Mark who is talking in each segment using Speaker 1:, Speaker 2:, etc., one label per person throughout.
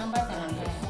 Speaker 1: 頑張ったので、ね、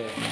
Speaker 1: Okay.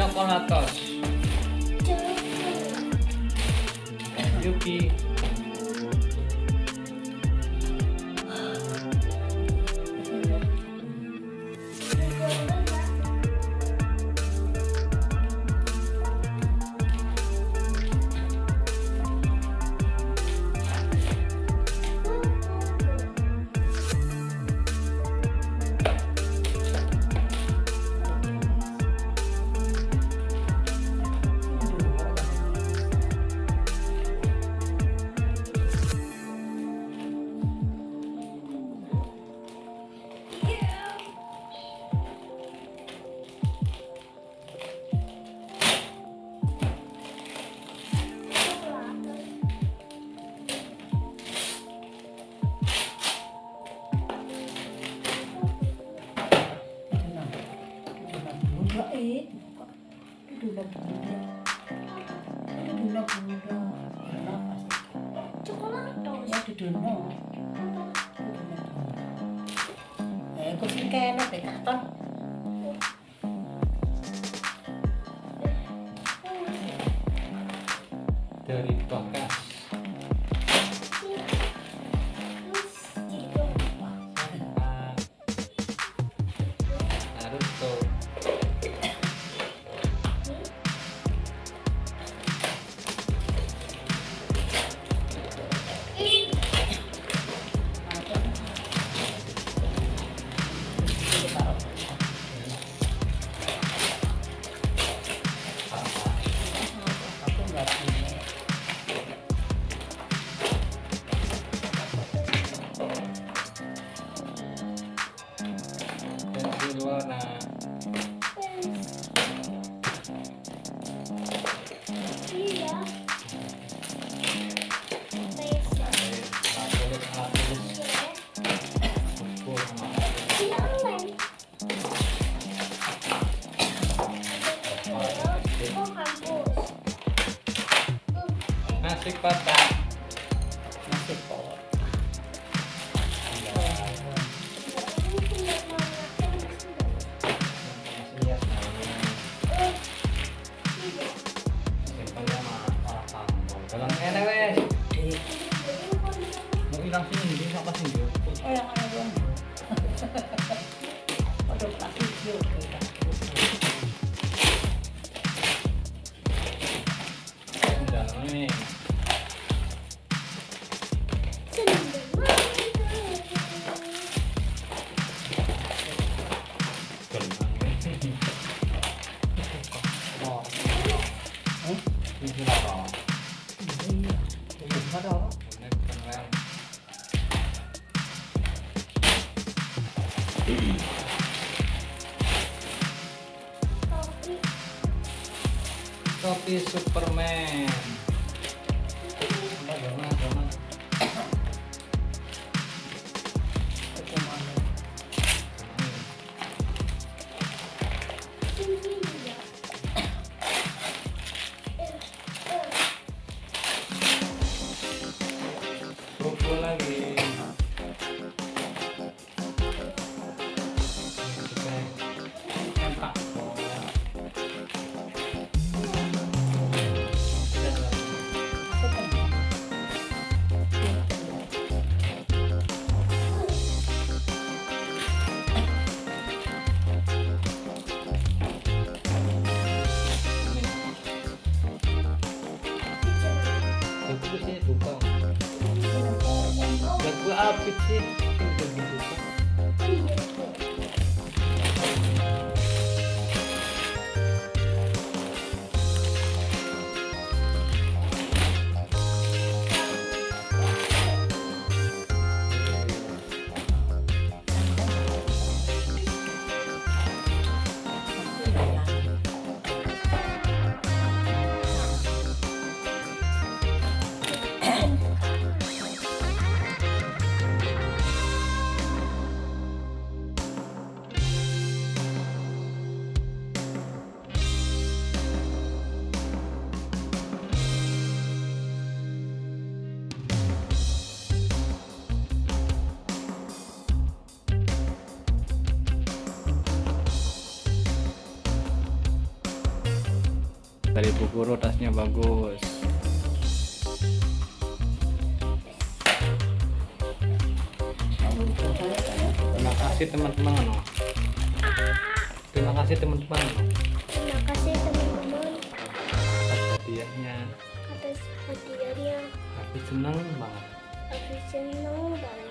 Speaker 1: Então, qual a tosse? duduk ya
Speaker 2: duduk eh ya, kok sing
Speaker 1: kene
Speaker 2: bekaton ya, no
Speaker 1: Amen.
Speaker 2: Dari Bu Guru tasnya bagus. Terima kasih teman-teman. Terima kasih teman-teman
Speaker 3: Terima kasih teman-teman
Speaker 2: atas hadiahnya.
Speaker 3: atas hadiahnya.
Speaker 2: Tapi senang banget.
Speaker 3: Aku senang banget.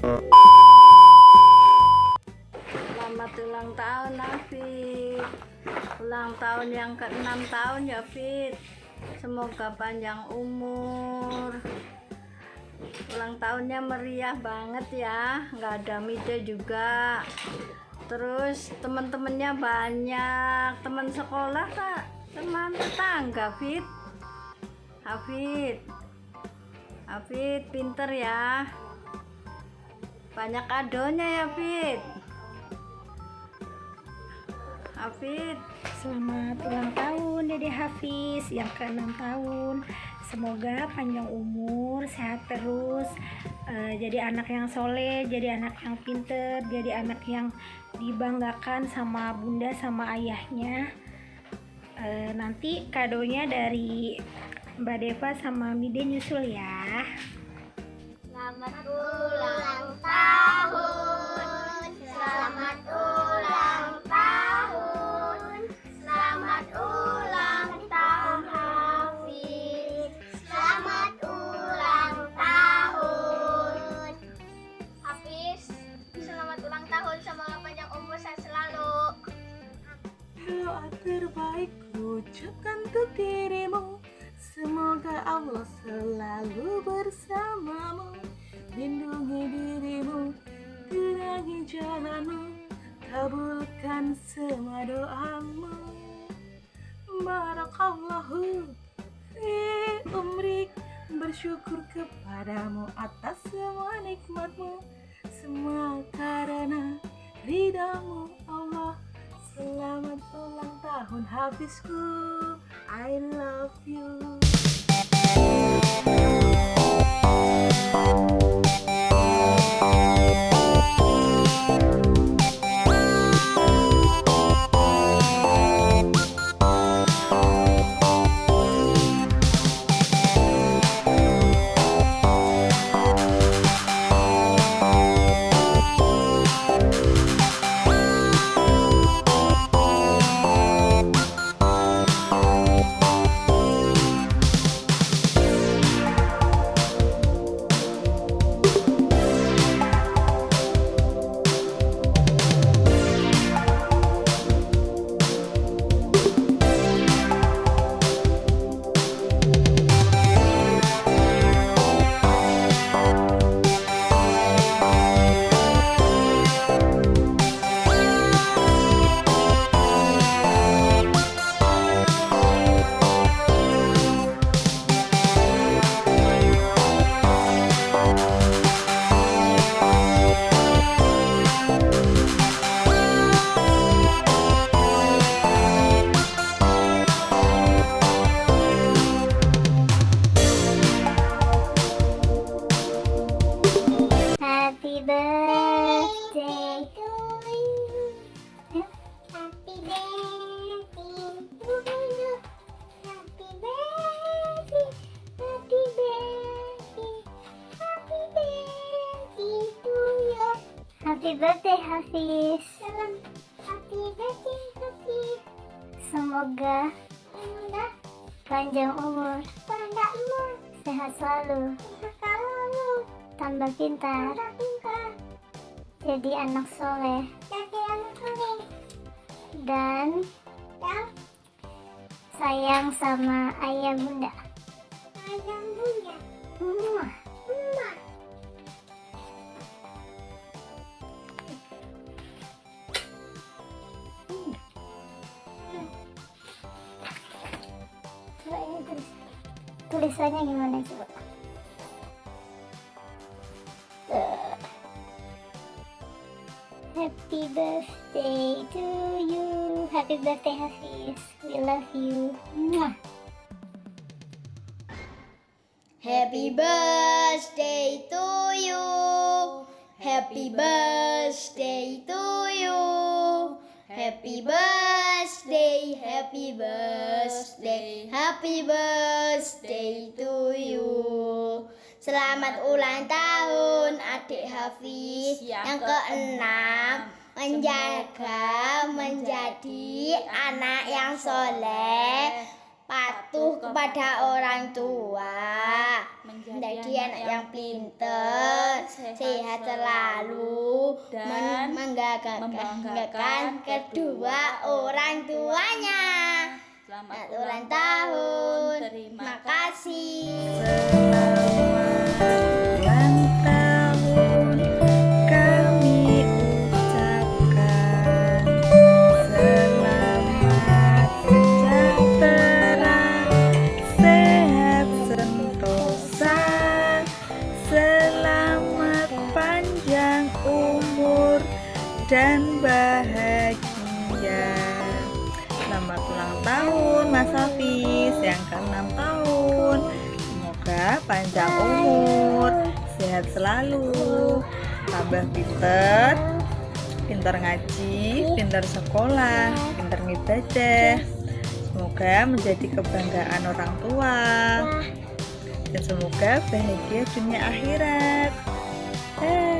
Speaker 4: Selamat ulang tahun Afid Ulang tahun yang ke-6 tahun ya Fit Semoga panjang umur. Ulang tahunnya meriah banget ya. Nggak ada mide juga. Terus teman-temannya banyak. Teman sekolah kak Teman tetangga Fit Hafid Hafid pinter ya Banyak kadonya ya Fit Hafid
Speaker 3: Selamat ulang tahun Dede Hafiz yang ke-6 tahun. Semoga panjang umur, sehat terus, eh, jadi anak yang soleh, jadi anak yang pinter, jadi anak yang dibanggakan sama bunda sama ayahnya. Eh, nanti kadonya dari Mbak Deva sama Mide nyusul ya.
Speaker 5: Allah selalu bersamamu. Lindungi dirimu Terangi jalanmu Kabulkan semua doamu. Barakallahu Fi umrik Bersyukur kepadamu atas semua nikmatmu. Semua karena ridamu Allah. Selamat ulang tahun Hafizku I love you
Speaker 3: panjang umur, panjang umur, sehat selalu, sehat selalu, tambah pintar, tambah pintar, jadi anak soleh, jadi anak soleh, dan dan sayang sama ayah bunda. Ayah bunda. Muah. Tulisannya gimana coba? Eh. Happy birthday to you. Happy birthday Hafiz. We love you. Mwah. Happy birthday to you. Happy birthday to you. Happy birthday, happy birthday, happy birthday Selamat ulang tahun adik Hafiz. Yang keenam menjaga menjadi anak yang soleh patuh kepada orang tua menjadi anak yang pinter sehat selalu
Speaker 5: dan
Speaker 3: membanggakan kedua orang tuanya.
Speaker 5: Selamat
Speaker 3: ulang tahun.
Speaker 5: terima
Speaker 3: kasih
Speaker 6: dan bahagia selamat ulang tahun Mas Hafiz yang ke-6 tahun semoga panjang umur sehat selalu tambah pinter pintar ngaji, pintar sekolah, pintar ngibadah. Semoga menjadi kebanggaan orang tua. Dan semoga bahagia dunia akhirat. Dah.